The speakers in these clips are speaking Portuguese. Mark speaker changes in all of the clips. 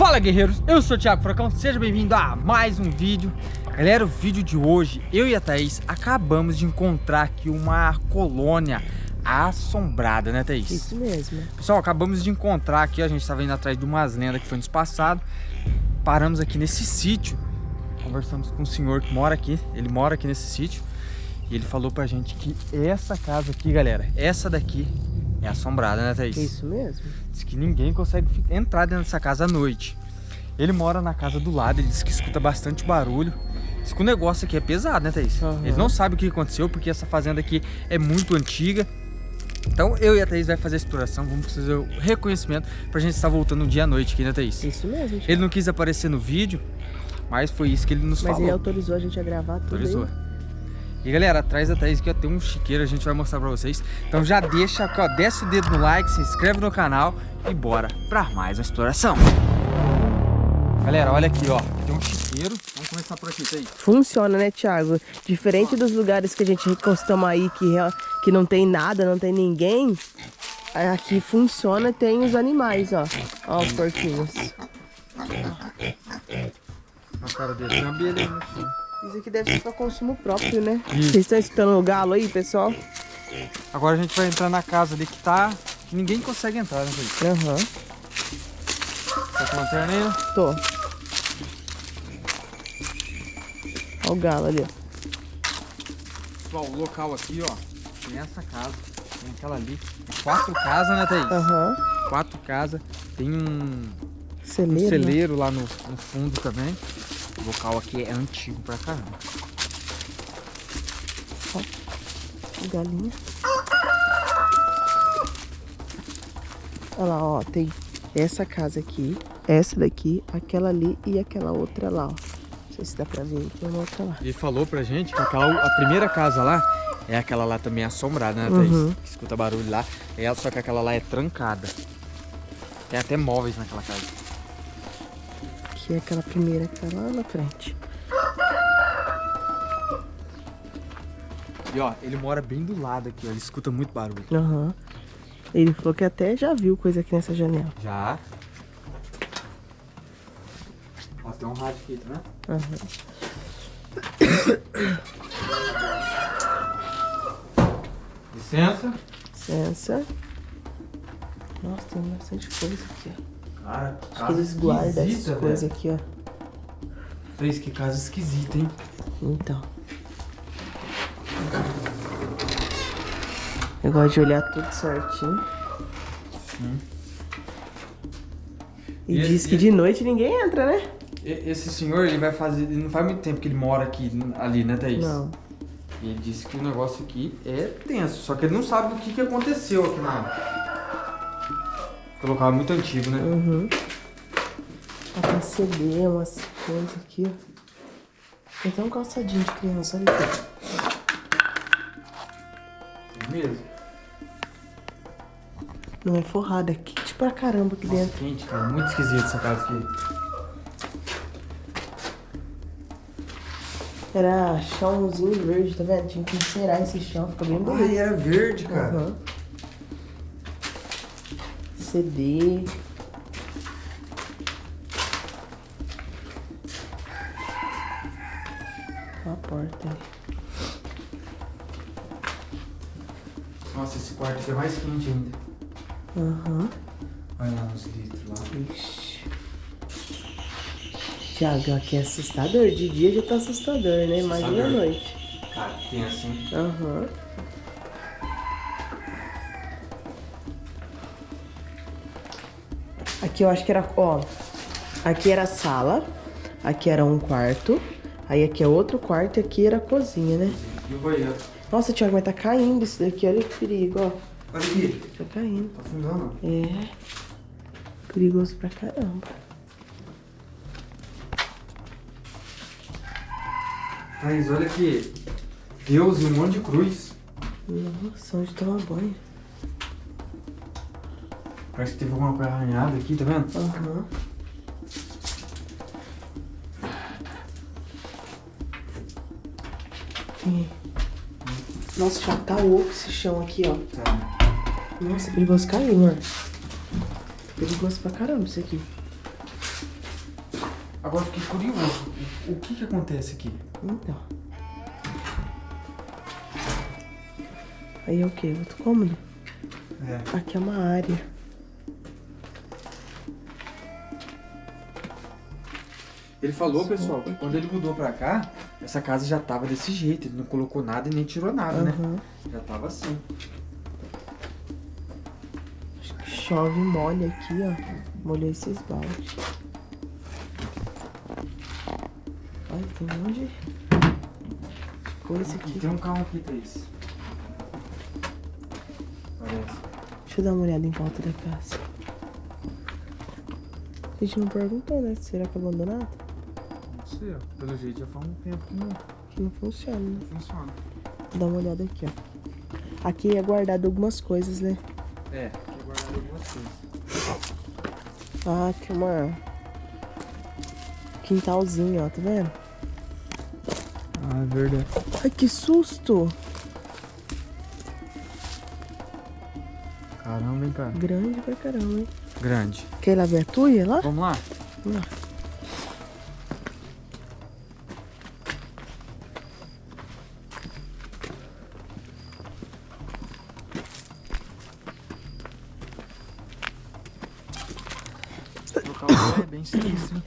Speaker 1: Fala guerreiros, eu sou o Thiago Furacão, seja bem-vindo a mais um vídeo. Galera, o vídeo de hoje, eu e a Thaís acabamos de encontrar aqui uma colônia assombrada, né Thaís?
Speaker 2: Isso mesmo.
Speaker 1: Pessoal, acabamos de encontrar aqui, a gente estava indo atrás de umas lendas que foi nos passado. Paramos aqui nesse sítio, conversamos com um senhor que mora aqui, ele mora aqui nesse sítio. E ele falou pra gente que essa casa aqui, galera, essa daqui é assombrada, né Thaís?
Speaker 2: Isso mesmo
Speaker 1: Diz que ninguém consegue entrar dentro dessa casa à noite. Ele mora na casa do lado, ele diz que escuta bastante barulho. Diz que o negócio aqui é pesado, né, Thaís?
Speaker 2: Uhum.
Speaker 1: Ele não sabe o que aconteceu, porque essa fazenda aqui é muito antiga. Então eu e a Thaís vai fazer a exploração, vamos fazer o reconhecimento pra gente estar voltando um dia à noite aqui, né, Thaís?
Speaker 2: Isso mesmo gente.
Speaker 1: Ele não quis aparecer no vídeo, mas foi isso que ele nos
Speaker 2: Mas
Speaker 1: falou.
Speaker 2: ele autorizou a gente a gravar tudo
Speaker 1: Autorizou. E galera, atrás da Thaís aqui ó, tem um chiqueiro, a gente vai mostrar pra vocês. Então já deixa aqui, ó, desce o dedo no like, se inscreve no canal e bora pra mais uma exploração. Galera, olha aqui, ó, tem um chiqueiro. Vamos começar por aqui, Thaís.
Speaker 2: Funciona, né, Thiago? Diferente dos lugares que a gente costuma aí, que, que não tem nada, não tem ninguém, aqui funciona tem os animais, ó. Ó os porquinhos.
Speaker 1: Na cara dele tem uma abelha chão.
Speaker 2: Isso aqui deve ser para consumo próprio, né? Vocês estão escutando o galo aí, pessoal?
Speaker 1: Agora a gente vai entrar na casa ali que tá... que ninguém consegue entrar, né, Thaís?
Speaker 2: Aham.
Speaker 1: Tá com lanterna aí, né?
Speaker 2: Tô. Ó o galo ali, ó.
Speaker 1: Pessoal, o local aqui, ó, tem essa casa, tem aquela ali. Tem quatro casas, né, Thaís?
Speaker 2: Aham.
Speaker 1: Quatro casas. Tem um... um
Speaker 2: Celeiro. né?
Speaker 1: celeiro lá no, no fundo também. O local aqui é antigo pra caramba.
Speaker 2: Galinha. Olha lá, ó, tem essa casa aqui, essa daqui, aquela ali e aquela outra lá, ó. Não sei se dá pra ver, tem uma outra lá.
Speaker 1: Ele falou pra gente que aquela, a primeira casa lá é aquela lá também assombrada, né, Thaís?
Speaker 2: Uhum.
Speaker 1: Que escuta barulho lá. É, só que aquela lá é trancada. Tem até móveis naquela casa.
Speaker 2: Que é aquela primeira que tá lá na frente.
Speaker 1: E ó, ele mora bem do lado aqui, ó. Ele escuta muito barulho.
Speaker 2: Aham. Ele falou que até já viu coisa aqui nessa janela.
Speaker 1: Já. Ó, tem um rádio aqui, vendo?
Speaker 2: Aham.
Speaker 1: Licença.
Speaker 2: Licença. Nossa, tem bastante coisa aqui, ó.
Speaker 1: Cara,
Speaker 2: Acho que eles guardam essas coisas aqui, ó.
Speaker 1: Thaís, que casa esquisita, hein?
Speaker 2: Então. Eu gosto de olhar tudo certinho. E,
Speaker 1: E
Speaker 2: diz
Speaker 1: esse-
Speaker 2: que de noite ninguém entra, né?
Speaker 1: Esse senhor, ele vai fazer... Ele não faz muito tempo que ele mora aqui, ali, né, Thaís?
Speaker 2: Não.
Speaker 1: E ele disse que o negócio aqui é tenso, só que ele não sabe o que, que aconteceu aqui na... É muito antigo, né?
Speaker 2: Uhum. Tem CD, umas coisas aqui, ó. Tem até um calçadinho de criança, olha aqui.
Speaker 1: É mesmo?
Speaker 2: Não é forrada, é quente pra caramba aqui
Speaker 1: Nossa,
Speaker 2: dentro.
Speaker 1: quente, cara. Muito esquisito essa casa aqui.
Speaker 2: Era chãozinho verde, tá vendo? Tinha que encerar esse chão, fica bem bonito.
Speaker 1: Ai, era verde, cara.
Speaker 2: Aham. CD. Ó a porta aí.
Speaker 1: Nossa, esse quarto aqui é mais quente ainda.
Speaker 2: Aham.
Speaker 1: Olha lá nos litros lá.
Speaker 2: Ixi. Tiago, aqui é assustador. De dia já tá assustador, né? Imagina à
Speaker 1: Assustador.
Speaker 2: noite.
Speaker 1: Cara, tem assim.
Speaker 2: Aham. Aqui eu acho que era, ó, aqui era a sala, aqui era um quarto, aí aqui é outro quarto e aqui era a cozinha, né?
Speaker 1: E o banheiro.
Speaker 2: Nossa, Thiago, mas tá caindo isso daqui, olha que perigo, ó.
Speaker 1: Olha aqui.
Speaker 2: Tá caindo.
Speaker 1: Tá afundando.
Speaker 2: É. Perigoso pra caramba.
Speaker 1: Thaís, olha aqui. Deus e um monte de cruz.
Speaker 2: Nossa, onde tomar banho?
Speaker 1: Parece que teve alguma coisa arranhada aqui, tá vendo?
Speaker 2: Aham. E- Nossa, já tá oco esse chão aqui, ó.
Speaker 1: Tá.
Speaker 2: Nossa, é perigoso cair, amor. Perigoso pra caramba isso aqui.
Speaker 1: Agora fiquei curioso. O, que que acontece aqui?
Speaker 2: Então. Aí é o que? Outro cômodo?
Speaker 1: É.
Speaker 2: Aqui é uma área.
Speaker 1: Ele falou,
Speaker 2: Só
Speaker 1: pessoal, que quando ele mudou pra cá, essa casa já tava desse jeito. Ele não colocou nada e nem tirou nada, né?
Speaker 2: Aham.
Speaker 1: Já tava assim.
Speaker 2: Acho que chove e molha aqui, ó. Molhou esses baldes. Olha, tem um monte de coisa aqui.
Speaker 1: tem um carro aqui, Thaís. Parece.
Speaker 2: Deixa eu dar uma olhada em volta da casa. A gente não perguntou, né? Será que é abandonado?
Speaker 1: Ó. Pelo jeito já faz um tempo que não
Speaker 2: Que não funciona, né?
Speaker 1: funciona.
Speaker 2: Dar uma olhada aqui, ó. Aqui é guardado algumas coisas, né?
Speaker 1: É, aqui guardado algumas coisas.
Speaker 2: Ah, tem uma... Quintalzinho, ó, tá vendo?
Speaker 1: Ah, é verdade.
Speaker 2: Ai, que susto!
Speaker 1: Caramba, hein, cara.
Speaker 2: Grande pra caramba, hein?
Speaker 1: Grande.
Speaker 2: Quer ir lá ver a tuia lá?
Speaker 1: Vamos lá?
Speaker 2: Vamos lá.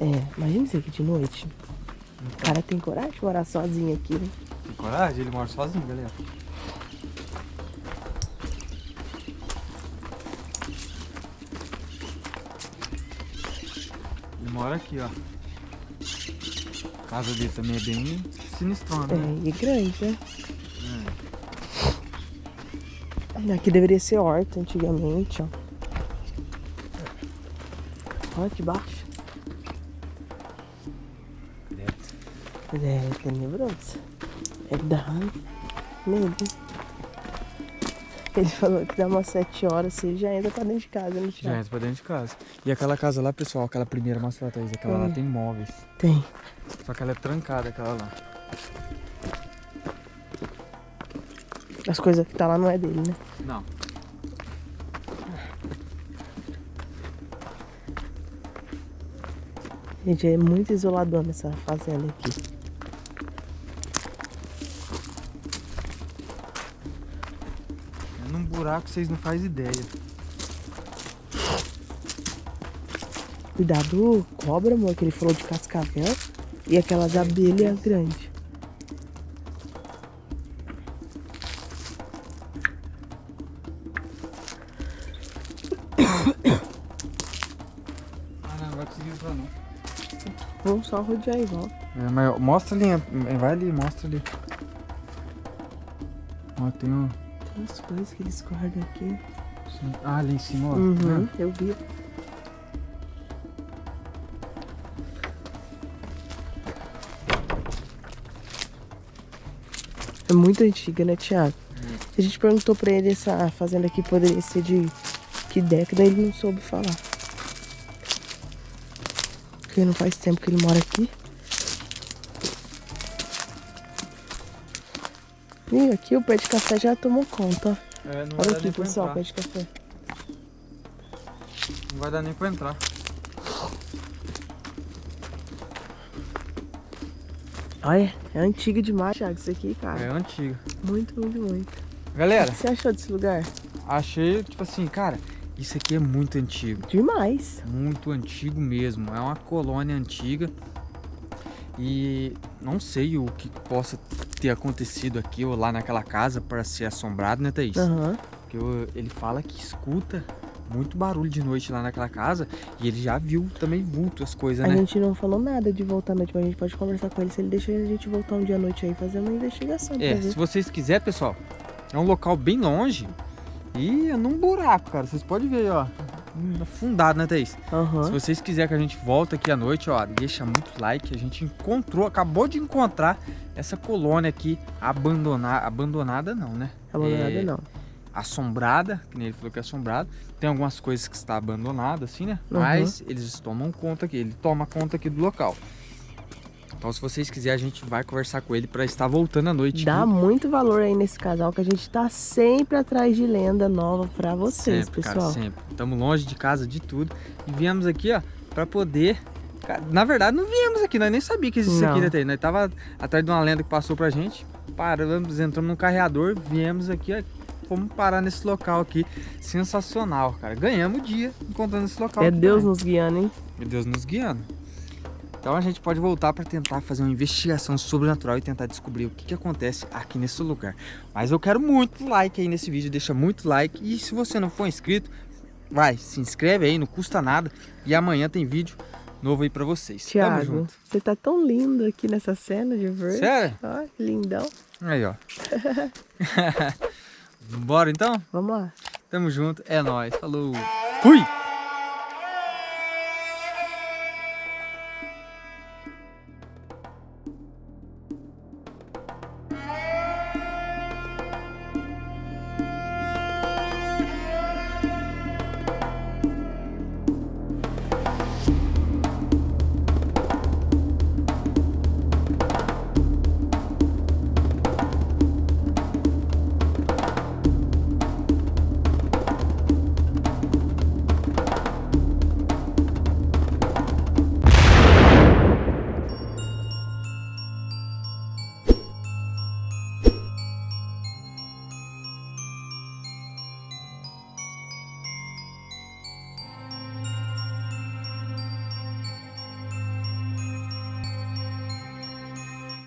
Speaker 1: É,
Speaker 2: imagina isso aqui de noite. O cara tem coragem de morar sozinho aqui, né?
Speaker 1: Tem coragem? Ele mora sozinho, galera. Ele mora aqui, ó. A casa dele também é bem sinistrona, né?
Speaker 2: É, e grande, né?
Speaker 1: É.
Speaker 2: Aqui deveria ser horta antigamente, ó. Olha que baixo. É tenebroso. É dá medo. Ele falou que dá umas 7 horas, você já entra pra dentro de casa, né,
Speaker 1: Já entra pra dentro de casa. E aquela casa lá, pessoal, aquela primeira mostra pra Thaís, aquela lá
Speaker 2: Hum.
Speaker 1: tem móveis.
Speaker 2: Tem.
Speaker 1: Só que ela é trancada, aquela lá.
Speaker 2: As coisas que tá lá não é dele, né?
Speaker 1: Não.
Speaker 2: Gente, é muito isoladona essa fazenda aqui.
Speaker 1: Buraco vocês não fazem ideia.
Speaker 2: Cuidado, cobra, amor, que ele falou de cascavel. E aquelas abelhas grandes.
Speaker 1: Ah, não, não vai conseguir entrar não.
Speaker 2: Vamos só rodear volta.
Speaker 1: É, mas mostra ali, é, vai ali, mostra ali. Ó, tem um.
Speaker 2: Umas coisas que eles guardam aqui.
Speaker 1: Ah, ali em cima, ó.
Speaker 2: Uhum,
Speaker 1: tá vendo?
Speaker 2: eu vi. É muito antiga, né, Thiago? A gente perguntou pra ele essa fazenda aqui poderia ser de que década, ele não soube falar. Porque não faz tempo que ele mora aqui. Ih, aqui o pé de café já tomou conta, ó.
Speaker 1: É,
Speaker 2: Olha aqui, pessoal,
Speaker 1: entrar.
Speaker 2: pé de café.
Speaker 1: Não vai dar nem pra entrar.
Speaker 2: Olha, é antiga demais, Thiago, isso aqui, cara.
Speaker 1: É antigo.
Speaker 2: Muito, muito, muito. O
Speaker 1: Galera,
Speaker 2: que você achou desse lugar?
Speaker 1: achei, tipo assim, cara, isso aqui é muito antigo.
Speaker 2: Demais.
Speaker 1: Muito antigo mesmo. É uma colônia antiga. E não sei o que possa ter acontecido aqui ou lá naquela casa para ser assombrado, né, Thaís?
Speaker 2: Aham.
Speaker 1: Porque ele fala que escuta muito barulho de noite lá naquela casa e ele já viu também vulto as coisas,
Speaker 2: A
Speaker 1: né?
Speaker 2: gente não falou nada de voltar à noite, mas a gente pode conversar com ele se ele deixa a gente voltar um dia à noite aí fazer uma investigação
Speaker 1: É, se vocês quiserem, pessoal, é um local bem longe e é num buraco, cara. Vocês podem ver, ó. Afundado, né, Thaís? Se
Speaker 2: Aham.
Speaker 1: vocês quiserem que a gente volte aqui à noite, ó, deixa muito like. A gente encontrou, acabou de encontrar essa colônia aqui abandonada. Abandonada não, né?
Speaker 2: Abandonada
Speaker 1: É,
Speaker 2: não.
Speaker 1: Assombrada, que nem ele falou que é assombrado. Tem algumas coisas que está abandonada, assim, né?
Speaker 2: Uhum.
Speaker 1: Mas eles tomam conta aqui, ele toma conta aqui do local. Então, se vocês quiserem, a gente vai conversar com ele para estar voltando à noite.
Speaker 2: Dá
Speaker 1: aqui.
Speaker 2: muito valor aí nesse casal que a gente tá sempre atrás de lenda nova pra vocês,
Speaker 1: sempre,
Speaker 2: pessoal.
Speaker 1: Cara, sempre. Estamos longe de casa, de tudo. E viemos aqui, ó, para poder, Na verdade, não viemos aqui, nós nem sabíamos que existia
Speaker 2: Não.
Speaker 1: aqui, né? Nós tava atrás de uma lenda que passou pra gente, paramos, entramos num carreador, viemos aqui, ó, fomos parar nesse local aqui. Sensacional, cara. Ganhamos o dia encontrando esse local.
Speaker 2: É Deus
Speaker 1: também.
Speaker 2: nos guiando, hein?
Speaker 1: E Deus nos guiando. Então a gente pode voltar para tentar fazer uma investigação sobrenatural e tentar descobrir o que, que acontece aqui nesse lugar. Mas eu quero muito like aí nesse vídeo, deixa muito like. E se você não for inscrito, vai, se inscreve aí, não custa nada. E amanhã tem vídeo novo aí para vocês. Tamo
Speaker 2: Tiago,
Speaker 1: junto.
Speaker 2: você tá tão lindo aqui nessa cena de verde.
Speaker 1: Sério?
Speaker 2: Ó, que lindão.
Speaker 1: Aí, ó. Bora então?
Speaker 2: Vamos lá.
Speaker 1: Tamo junto, é nóis. Falou. Fui!